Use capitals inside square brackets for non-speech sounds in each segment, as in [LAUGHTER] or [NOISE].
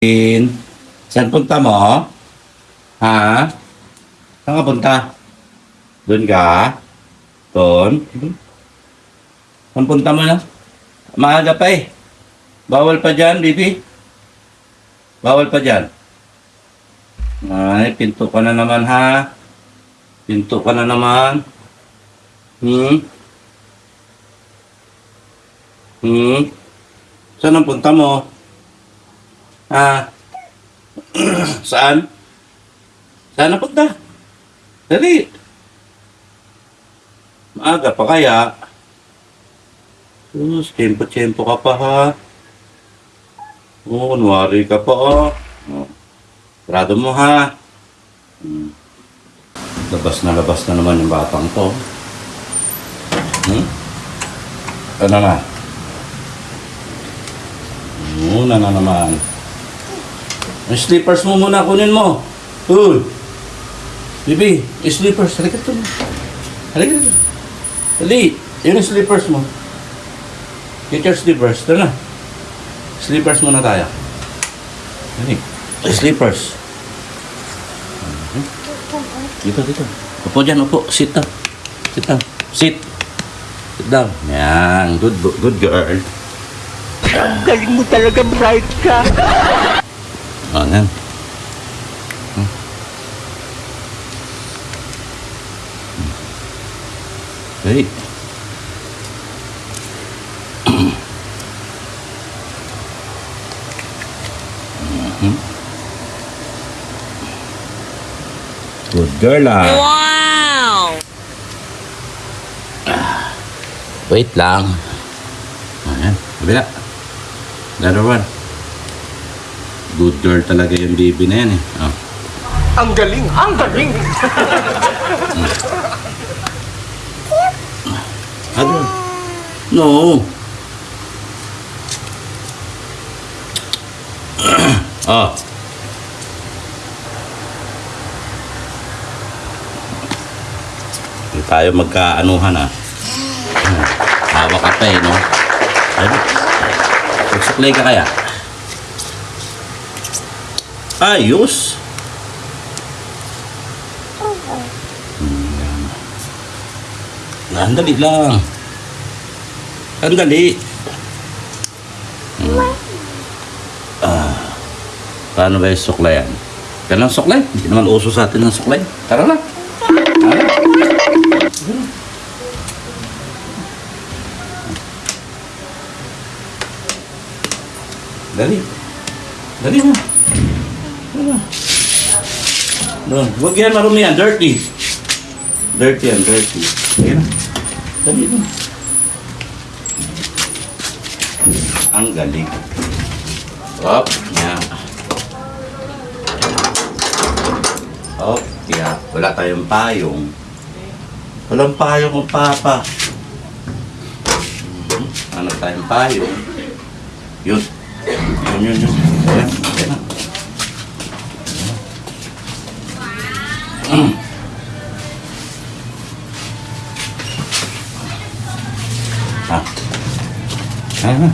In. Saan punta mo? Ha? Saan ka punta? Doon ka? Doon? Saan punta mo na? Maaga pa eh. Bawal pa dyan, baby. Bawal pa dyan. Ay, pinto ka na naman ha. Pinto ka na naman. Hmm? Hmm? Saan ang punta mo? Ah. [CLEARS THROAT] Saan? Saan na punta? Dali. Maaga pa kaya. Sus, tempo-tempo ka pa ha. Oo, kunwari ka pa oh. oh. Mo ha. Hmm. Labas na labas na naman yung batang to. Hmm? Ano na? Muna na naman. Ang slippers mo muna, kunin mo. Uy! Bibi, yung slippers. Halika ito. Halika ito. Dali, yun yung slippers mo. Get your slippers. Ito na. Slippers muna tayo. Yung slippers. Dito, dito. Upo dyan, upo. Sit down. Sit down. Sit. Sit down. Yan. Good, good girl. Galing mo talaga, bright ka. [LAUGHS] Oh, yan. Hmm. Hmm. Hey. Mhm. Good girl ah. Wow! Wait lang. Ayan, kabila. Another one. Good girl talaga yung baby na yan eh. Oh. Ang galing, ang galing. Ano? No. oh. [CLEARS THROAT] Hindi tayo magkaanuhan ah. Hawak ka pa eh, no? Ayun. Magsuklay ka kaya? Ayos! Hmm. Sandali lang. Sandali. Hmm. Ah. Paano ba yung suklayan? Kailan suklay? Hindi naman uso sa atin ng suklay. Tara na. Dali. Dali na. Dali. Doon. Huwag yan marumi yan. Dirty. Dirty yan. Dirty. Dali na. Dali na. Ang galing. Op. Yan. Op. Yeah. Wala tayong payong. Walang payong ng papa. Mhm. Ano tayong payong? Yun. Yun, yun, yun. Ayan, ayan na. Ah. Ayan na.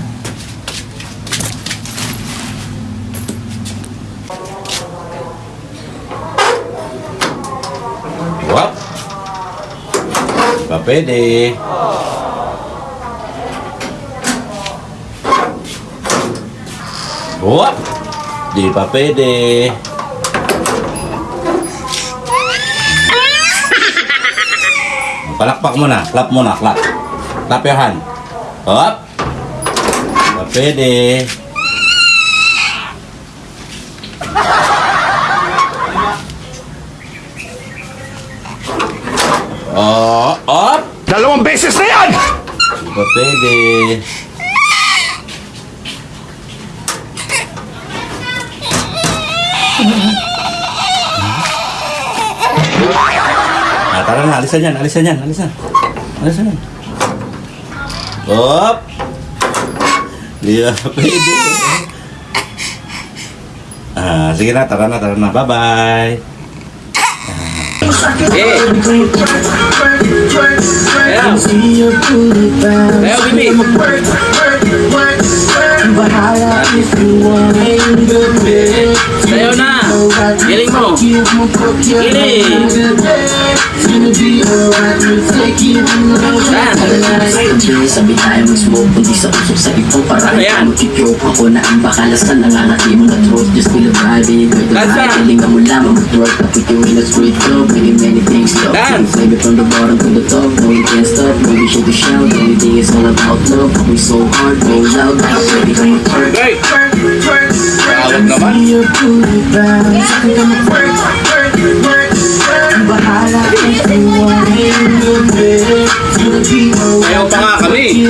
Wap. Pa pwede. Wap. Di pa pwede. Palakpak mo na. Clap mo na. Clap. Hand. Hop. Pwede. Oh, op. Dalawang beses na yan! Di pa pwede. Ah, tara na, alisan yan, alisan yan, alisan. Alisan yan. Op! Di ba pwede? Ah, sige na, tara na, tara na. Bye-bye. Eh! Ayaw! Ayaw, Bibi! Bahala if you want Giling mo! Road Saan? Sabi tayo mag-smoke Kundi sa usok sa ito Para Ano yan? mag-joke Ako na ang bakalas ka Nangangati mo na throat Just feel a vibe got the vibe. Kalinga mo Mag-twerk I put you in a straight flow Bringing many things Dance. Maybe from the bottom to the top No you can't stop Maybe show to shout Everything is all about love We so hard Roll loud baby come and twerk Hey! Tawag naman. Ayaw pa nga kami.